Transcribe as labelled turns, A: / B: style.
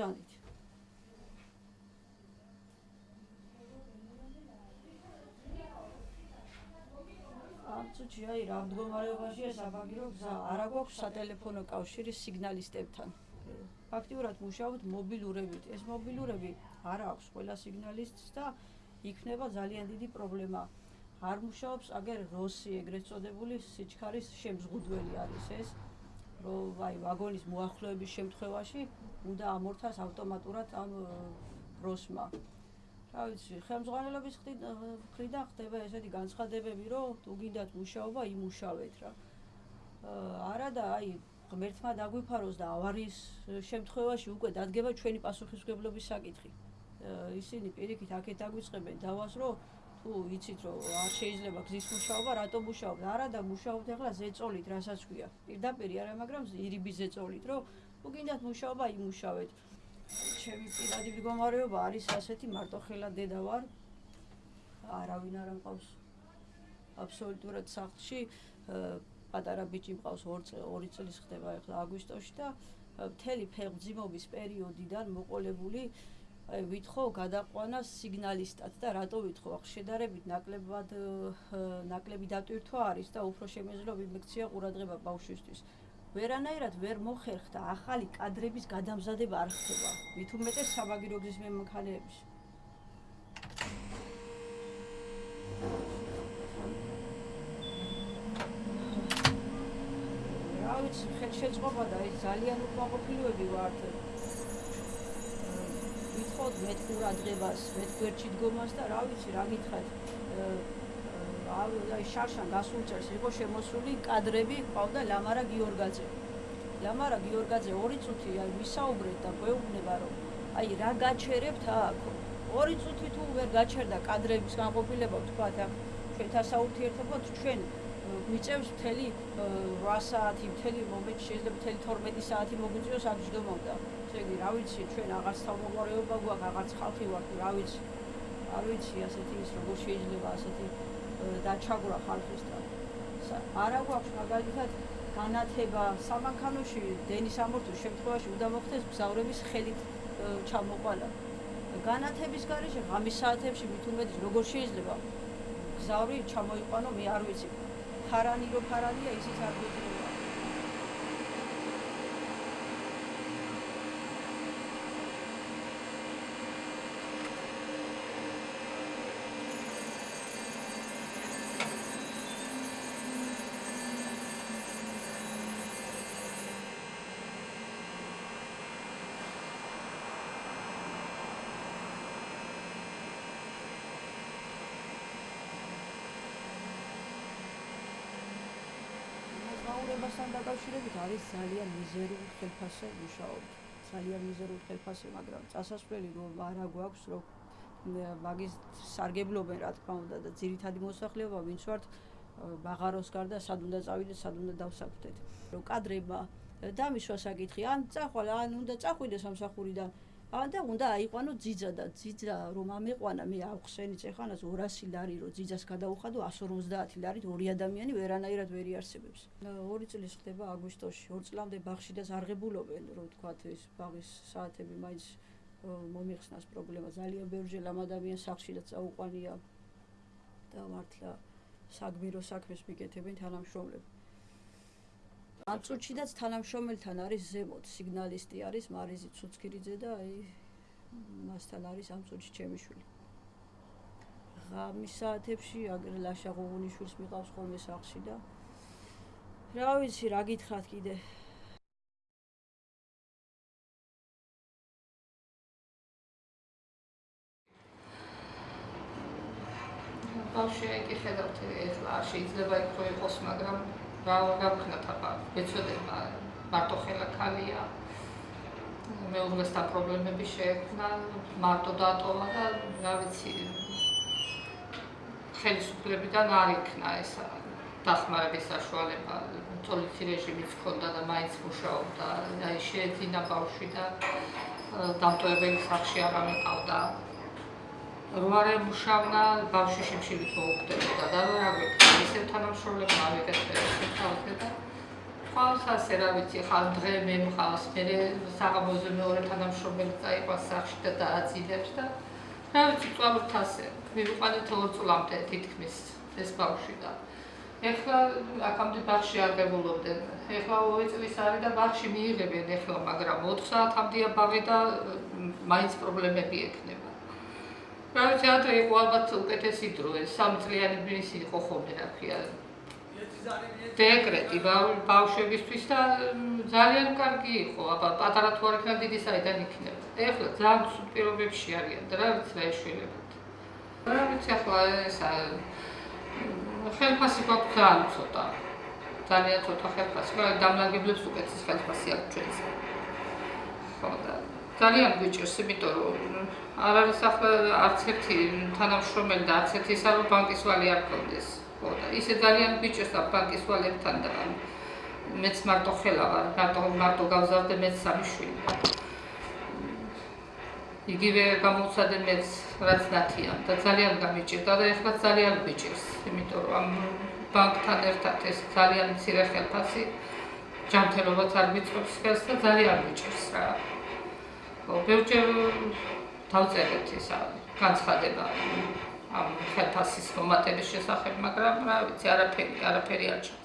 A: ბრძანდით. აბსოლუტი აი რა მდგომარეობაშია საბაგირო გზა არა გვაქვს სატელეფონო კავშირი სიგნალისტებთან? ფაქტიურად მუშაობთ მობილურებით. ეს მობილურები არ აქვს ყველა სიგნალისტს და იქნება ძალიან დიდი პრობლემა. არ მუშაობს აგერ როსი ეგრეთ წოდებული სიჩქარის შემზღუდველი არის ეს რომ აი ვაგონის მოახლოების შემთხვევაში უნდა ამორთას ავტომატურად ამ როსმა რა ვიცი, ხელმძღვანელობის ხრიდან ხდება ესეთი განცხადებები, რომ თუ გინდათ მუშაობა, იმუშავეთ რა. არა და აი ღმერთმა დაგვიფაროს და ავარიის შემთხვევაში უკვე დადგება ჩვენი პასუხისმგებლობის საკითხი. ისინი პირიქით აქეთ დაგვიწყებენ დავას, რომ თუ იცით რომ არ შეიძლება გზის მუშაობა, რატო მუშაობთ? არა და მუშაობთ ახლა ზეწოლით, რასაც ქვია. პირდაპირ არა, მაგრამ ირიბი ზეწოლით, რომ თუ გინდათ მუშაობა, იმუშავეთ. ჩემი პირადი მდგომარეობა არის ასეთი მარტოხელა დედა ვარ არავინ არ ამყავს აბსოლუტურად სახლში პატარა ბიჭი მყავს 2 წლის ხდება ახლა აგვისტოში და მთელი ფეხბძიმობის პერიოდიდან მოყოლებული აი ვითხოვ გადაყვანა სიგნალისტად და რატო ვითხოვ ახ შედარებით ნაკლებად ნაკლები დატვირთვა არის და უფრო შემეძლო ვიმექცია ყურადღება ბავშვისთვის ვერანაირად ვერ მოხერხდა ახალი კადრების გადამზადება არ ხდება. მით უმეტეს საბაგირო გზის მემქანეების. რა ვიცი, ხელშეწყობა და ეს ძალიან უკმაყოფილოები ვართ. ვითხოვთ მეტ ყურადღებას, მეტ გვერდში დგომას და რა ვიცი, რა გითხრათ. აი შარშან გასულ წელს იყო შემოსული კადრები ყავდა ლამარა გიორგაძე. ლამარა გიორგაძე ორი წუთი აი ვისაუბრეთ და გვეუბნება რომ აი რა გაჩერებთ აქ? ორი წუთი თუ ვერ გაჩერდა კადრების განყოფილება თქვა და ჩვენთან საუთიერთობოთ ჩვენ მიწევს მთელი 8 საათი, მთელი მომენტი შეიძლება მთელი 12 საათი მოგვიწიოს აქ ჯდომოდა. ესე იგი, რა ვიცი, ჩვენ აღარც თავმოყარეობა გვაქვს, აღარც ხალხი ვართ, რა ვიცი. არ ვიცი ასეთი ის როგორ შეიძლება ასეთი დაჩაგვრა ხალხისთან. არა გვაქვს მაგალითად განათება სამანქანოში დენის ამორთის შემთხვევაში უნდა მოხდეს გზავრების ხელით ჩამოყალა. განათების გარეშე ღამის საათებში მით უმეტეს როგორ შეიძლება გზავრი ჩამოიყვანო მე არ ვიცი. 바라니로 바라니야 이시사부지 ცხოვრებასთან დაკავშირებით არის ძალიან მიზერული ხელფასე მუშაობთ. ძალიან მიზერული ხელფასე, მაგრამ წასასვლელი რომ არა გვაქვს, რომ მაგის სარგებლობენ რა თქმა უნდა და ძირითადი მოსახლეობა ვინც ვართ ბაღაროს გარდა სად უნდა წავიდეთ, სად უნდა დავსაქმდეთ. რომ კადრება დამისვა საკითხი, ან წახვალ, ან უნდა წახვიდეს სამსახურიდან, და უნდა აიყვანო ძიძა და ძიძა რომ ამეყვანა მე ავხსენი წეხანას 200 ლარი რომ ძიძას გადაუხადო 150 ლარით ორი ადამიანი ვერანაირად ვერ იარსებებს. ორი წელი ხდება აგვისტოში, ორ წლამდე ბაღში და ზარღებულობენ რომ თქვა ეს ბაღის საათები მაინც მომიხსნას პრობლემა ძალიან ბევრჯერ ამ ადამიანს სახში და წაუყვანია და მართლა საგმირო საქმეს მიკეთებენ თანამშრომლები. ამ წუთშიდაც თანამშრომელთან არის ზემოთ სიგნალისტი არის მარიზი ცუცქირიძე და აი მასთან არის ამ წუთში ჩემი შვილი. ღამის საათებში აგერ ლაშა ღუღუნიშვილს მიყავს ხოლმე სახში და რა ვიცი რა გითხრათ კიდე
B: ბავშვი კი ხედავთ ეხლა შეიძლება იქ იყოს მაგრამ რა გავხნათ აბა ეცოდება მარტო ხელა ქალია. მეუღლესთან პრობლემები შეექმნა მარტო დატოვა და რა ვიცი ხელისუფლებიდან არ იქნა ეს დახმარების საშუალება. პოლიცი რეჟიმიც ჰქონდა და მაინც მუშაობდა. აი შეეძინა ბავშვი და დამტოებელი სახში არ ამიყავდა რომ არ ემუშავნა ბავშვი შემშილით მოუხდებოდა და რა გვიქნა ისევ თანამშრომლებმა ავიგეთ ეს ხალხი და თვალს ასე რა ვიცი ხალ დღე მე მყავს მე საღამოზე მეორე თანამშრომელი წაიყვანს სახში და დააძინებს და რა ვიცი წვალოთ ასე მივიყვანეთ ორ წლამდე თითქმის ეს ბავშვი და ეხლა აქამდე ბაღში არ გებულობდნენ ეხლა 2 წლის არის და ბაღში მიიღებენ ეხლა მაგრამ 4 საათამდეა ბაღი და მაინც პრობლემები ექნება რა ვიცი ადრე იყო ალბათ უკეთესი დრო ეს 3 წლიანი ბინის იყო ხოლმე რა ქვია დეკრეტი ბავშვებისთვის და ძალიან კარგი იყო, აბა პატარა თუ არ იქნება დიდი საიდან იქნება. ეხლა ძალიან სულ პირობებში არიან და რა ვიცი რა ეშველებათ. რა ვიცი ახლა ეს ხელფასი გვაქვს ძალიან ცოტა. ძალიან ცოტა ხელფასი, მაგრამ დამლაგებლებს უკეთეს ხელფასი აქვს ჩვენს. ხო და ძალიან გვიჭირს, იმიტომ რომ არ არის ახლა არც ერთი თანამშრომელი და არც ერთი საერთო ბანკის ვალი არ გქონდეს. ხო და ისე ძალიან ბიჭებს და ბანკის ვალებთან და მეც მარტო ხელა ვარ, მარტო მარტო გავზარდე მეც სამი შვილი. იგივე გამოცადე მეც რაც ნათია და ძალიან გამიჭირდა და ეხლა ძალიან ბიჭებს, იმიტომ რომ ამ ბანკთან ერთად ეს ძალიან მცირე ხელფასი ჯანმრთელობაც არ მიწყობს ხელს და ძალიან ბიჭებს რა. ბევრჯერ დავწერეთ ისა განცხადება. ამ ხელფასის მომატების შესახებ, მაგრამ რა ვიცი, არაფერი, არაფერი არ ჩა